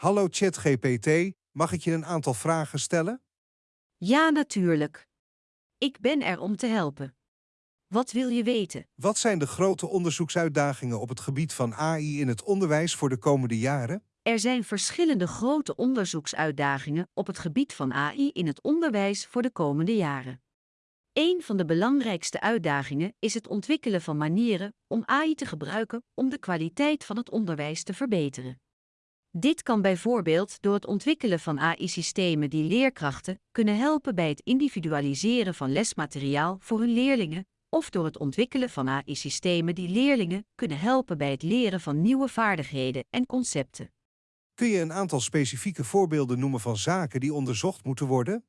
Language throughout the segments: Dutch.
Hallo ChatGPT, mag ik je een aantal vragen stellen? Ja, natuurlijk. Ik ben er om te helpen. Wat wil je weten? Wat zijn de grote onderzoeksuitdagingen op het gebied van AI in het onderwijs voor de komende jaren? Er zijn verschillende grote onderzoeksuitdagingen op het gebied van AI in het onderwijs voor de komende jaren. Een van de belangrijkste uitdagingen is het ontwikkelen van manieren om AI te gebruiken om de kwaliteit van het onderwijs te verbeteren. Dit kan bijvoorbeeld door het ontwikkelen van AI-systemen die leerkrachten kunnen helpen bij het individualiseren van lesmateriaal voor hun leerlingen, of door het ontwikkelen van AI-systemen die leerlingen kunnen helpen bij het leren van nieuwe vaardigheden en concepten. Kun je een aantal specifieke voorbeelden noemen van zaken die onderzocht moeten worden?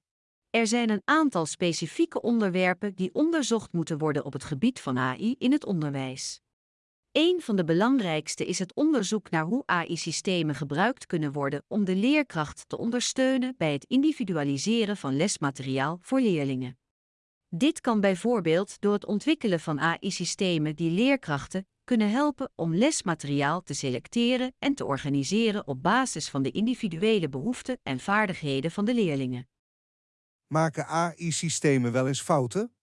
Er zijn een aantal specifieke onderwerpen die onderzocht moeten worden op het gebied van AI in het onderwijs. Een van de belangrijkste is het onderzoek naar hoe AI-systemen gebruikt kunnen worden om de leerkracht te ondersteunen bij het individualiseren van lesmateriaal voor leerlingen. Dit kan bijvoorbeeld door het ontwikkelen van AI-systemen die leerkrachten kunnen helpen om lesmateriaal te selecteren en te organiseren op basis van de individuele behoeften en vaardigheden van de leerlingen. Maken AI-systemen wel eens fouten?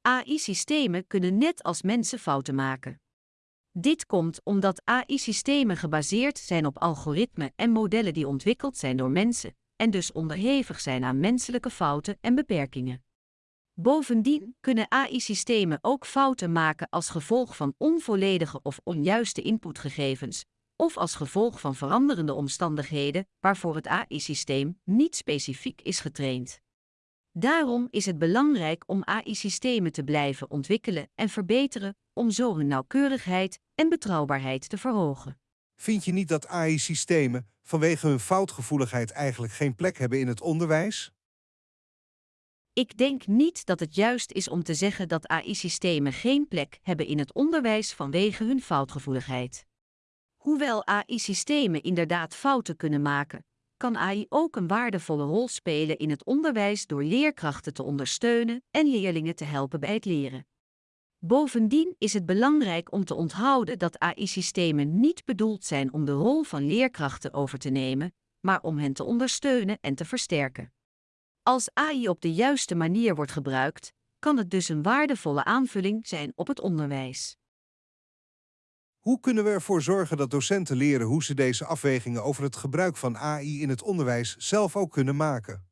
AI-systemen kunnen net als mensen fouten maken. Dit komt omdat AI-systemen gebaseerd zijn op algoritmen en modellen die ontwikkeld zijn door mensen en dus onderhevig zijn aan menselijke fouten en beperkingen. Bovendien kunnen AI-systemen ook fouten maken als gevolg van onvolledige of onjuiste inputgegevens, of als gevolg van veranderende omstandigheden waarvoor het AI-systeem niet specifiek is getraind. Daarom is het belangrijk om AI-systemen te blijven ontwikkelen en verbeteren, om zo hun nauwkeurigheid en betrouwbaarheid te verhogen. Vind je niet dat AI-systemen vanwege hun foutgevoeligheid eigenlijk geen plek hebben in het onderwijs? Ik denk niet dat het juist is om te zeggen dat AI-systemen geen plek hebben in het onderwijs vanwege hun foutgevoeligheid. Hoewel AI-systemen inderdaad fouten kunnen maken, kan AI ook een waardevolle rol spelen in het onderwijs door leerkrachten te ondersteunen en leerlingen te helpen bij het leren. Bovendien is het belangrijk om te onthouden dat AI-systemen niet bedoeld zijn om de rol van leerkrachten over te nemen, maar om hen te ondersteunen en te versterken. Als AI op de juiste manier wordt gebruikt, kan het dus een waardevolle aanvulling zijn op het onderwijs. Hoe kunnen we ervoor zorgen dat docenten leren hoe ze deze afwegingen over het gebruik van AI in het onderwijs zelf ook kunnen maken?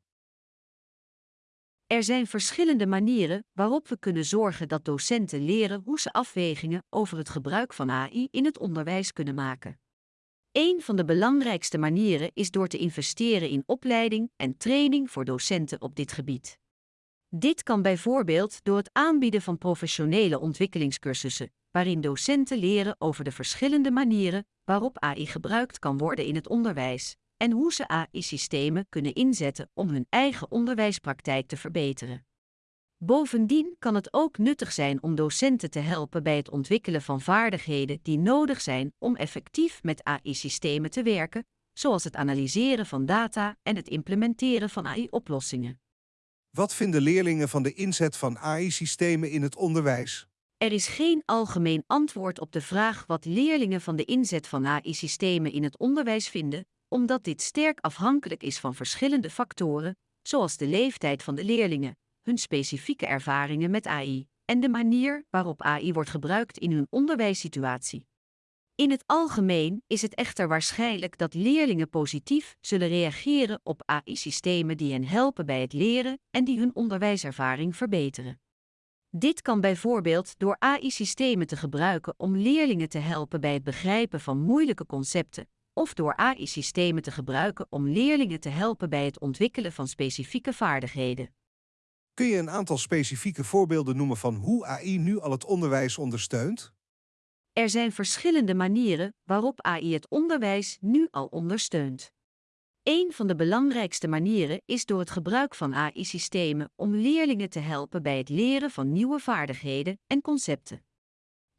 Er zijn verschillende manieren waarop we kunnen zorgen dat docenten leren hoe ze afwegingen over het gebruik van AI in het onderwijs kunnen maken. Een van de belangrijkste manieren is door te investeren in opleiding en training voor docenten op dit gebied. Dit kan bijvoorbeeld door het aanbieden van professionele ontwikkelingscursussen, waarin docenten leren over de verschillende manieren waarop AI gebruikt kan worden in het onderwijs en hoe ze AI-systemen kunnen inzetten om hun eigen onderwijspraktijk te verbeteren. Bovendien kan het ook nuttig zijn om docenten te helpen bij het ontwikkelen van vaardigheden die nodig zijn om effectief met AI-systemen te werken, zoals het analyseren van data en het implementeren van AI-oplossingen. Wat vinden leerlingen van de inzet van AI-systemen in het onderwijs? Er is geen algemeen antwoord op de vraag wat leerlingen van de inzet van AI-systemen in het onderwijs vinden, omdat dit sterk afhankelijk is van verschillende factoren, zoals de leeftijd van de leerlingen, hun specifieke ervaringen met AI en de manier waarop AI wordt gebruikt in hun onderwijssituatie. In het algemeen is het echter waarschijnlijk dat leerlingen positief zullen reageren op AI-systemen die hen helpen bij het leren en die hun onderwijservaring verbeteren. Dit kan bijvoorbeeld door AI-systemen te gebruiken om leerlingen te helpen bij het begrijpen van moeilijke concepten, of door AI-systemen te gebruiken om leerlingen te helpen bij het ontwikkelen van specifieke vaardigheden. Kun je een aantal specifieke voorbeelden noemen van hoe AI nu al het onderwijs ondersteunt? Er zijn verschillende manieren waarop AI het onderwijs nu al ondersteunt. Een van de belangrijkste manieren is door het gebruik van AI-systemen om leerlingen te helpen bij het leren van nieuwe vaardigheden en concepten.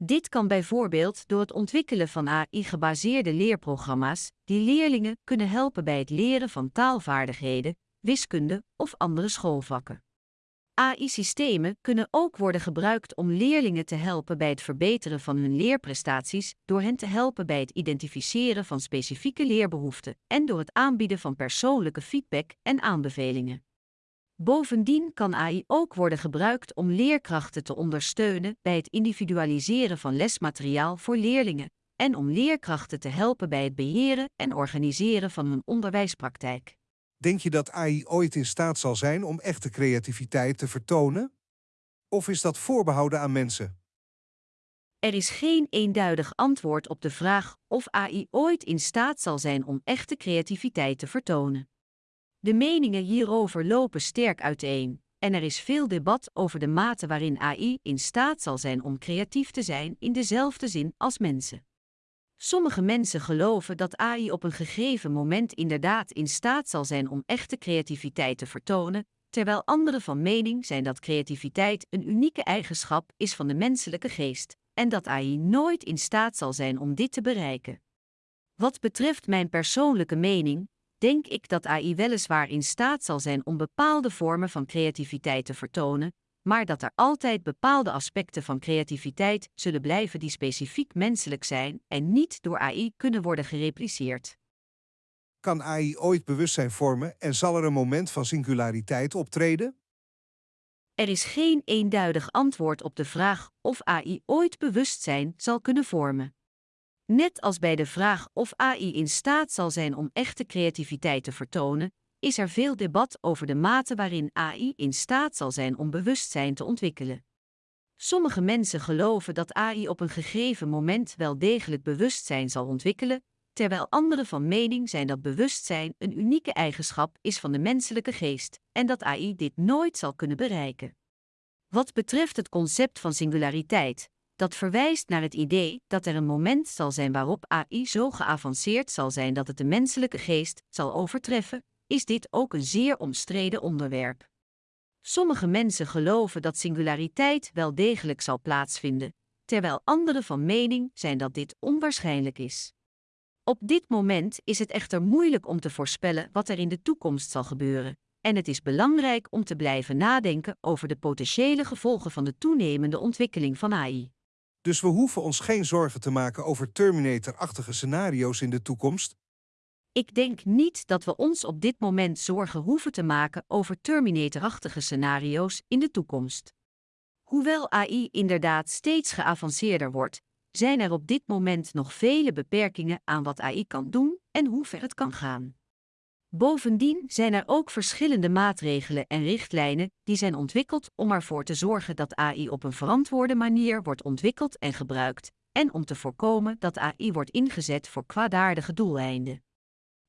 Dit kan bijvoorbeeld door het ontwikkelen van AI-gebaseerde leerprogramma's die leerlingen kunnen helpen bij het leren van taalvaardigheden, wiskunde of andere schoolvakken. AI-systemen kunnen ook worden gebruikt om leerlingen te helpen bij het verbeteren van hun leerprestaties, door hen te helpen bij het identificeren van specifieke leerbehoeften en door het aanbieden van persoonlijke feedback en aanbevelingen. Bovendien kan AI ook worden gebruikt om leerkrachten te ondersteunen bij het individualiseren van lesmateriaal voor leerlingen en om leerkrachten te helpen bij het beheren en organiseren van hun onderwijspraktijk. Denk je dat AI ooit in staat zal zijn om echte creativiteit te vertonen? Of is dat voorbehouden aan mensen? Er is geen eenduidig antwoord op de vraag of AI ooit in staat zal zijn om echte creativiteit te vertonen. De meningen hierover lopen sterk uiteen, en er is veel debat over de mate waarin AI in staat zal zijn om creatief te zijn in dezelfde zin als mensen. Sommige mensen geloven dat AI op een gegeven moment inderdaad in staat zal zijn om echte creativiteit te vertonen, terwijl anderen van mening zijn dat creativiteit een unieke eigenschap is van de menselijke geest en dat AI nooit in staat zal zijn om dit te bereiken. Wat betreft mijn persoonlijke mening, denk ik dat AI weliswaar in staat zal zijn om bepaalde vormen van creativiteit te vertonen, maar dat er altijd bepaalde aspecten van creativiteit zullen blijven die specifiek menselijk zijn en niet door AI kunnen worden gerepliceerd. Kan AI ooit bewustzijn vormen en zal er een moment van singulariteit optreden? Er is geen eenduidig antwoord op de vraag of AI ooit bewustzijn zal kunnen vormen. Net als bij de vraag of AI in staat zal zijn om echte creativiteit te vertonen, is er veel debat over de mate waarin AI in staat zal zijn om bewustzijn te ontwikkelen. Sommige mensen geloven dat AI op een gegeven moment wel degelijk bewustzijn zal ontwikkelen, terwijl anderen van mening zijn dat bewustzijn een unieke eigenschap is van de menselijke geest en dat AI dit nooit zal kunnen bereiken. Wat betreft het concept van singulariteit, dat verwijst naar het idee dat er een moment zal zijn waarop AI zo geavanceerd zal zijn dat het de menselijke geest zal overtreffen, is dit ook een zeer omstreden onderwerp. Sommige mensen geloven dat singulariteit wel degelijk zal plaatsvinden, terwijl anderen van mening zijn dat dit onwaarschijnlijk is. Op dit moment is het echter moeilijk om te voorspellen wat er in de toekomst zal gebeuren, en het is belangrijk om te blijven nadenken over de potentiële gevolgen van de toenemende ontwikkeling van AI. Dus we hoeven ons geen zorgen te maken over Terminator-achtige scenario's in de toekomst, ik denk niet dat we ons op dit moment zorgen hoeven te maken over Terminator-achtige scenario's in de toekomst. Hoewel AI inderdaad steeds geavanceerder wordt, zijn er op dit moment nog vele beperkingen aan wat AI kan doen en hoe ver het kan gaan. Bovendien zijn er ook verschillende maatregelen en richtlijnen die zijn ontwikkeld om ervoor te zorgen dat AI op een verantwoorde manier wordt ontwikkeld en gebruikt, en om te voorkomen dat AI wordt ingezet voor kwaadaardige doeleinden.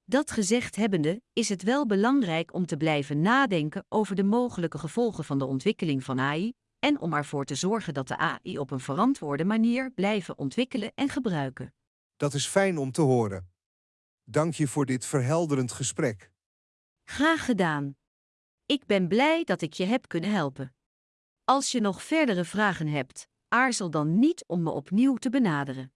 Dat gezegd hebbende, is het wel belangrijk om te blijven nadenken over de mogelijke gevolgen van de ontwikkeling van AI en om ervoor te zorgen dat de AI op een verantwoorde manier blijven ontwikkelen en gebruiken. Dat is fijn om te horen. Dank je voor dit verhelderend gesprek. Graag gedaan. Ik ben blij dat ik je heb kunnen helpen. Als je nog verdere vragen hebt, aarzel dan niet om me opnieuw te benaderen.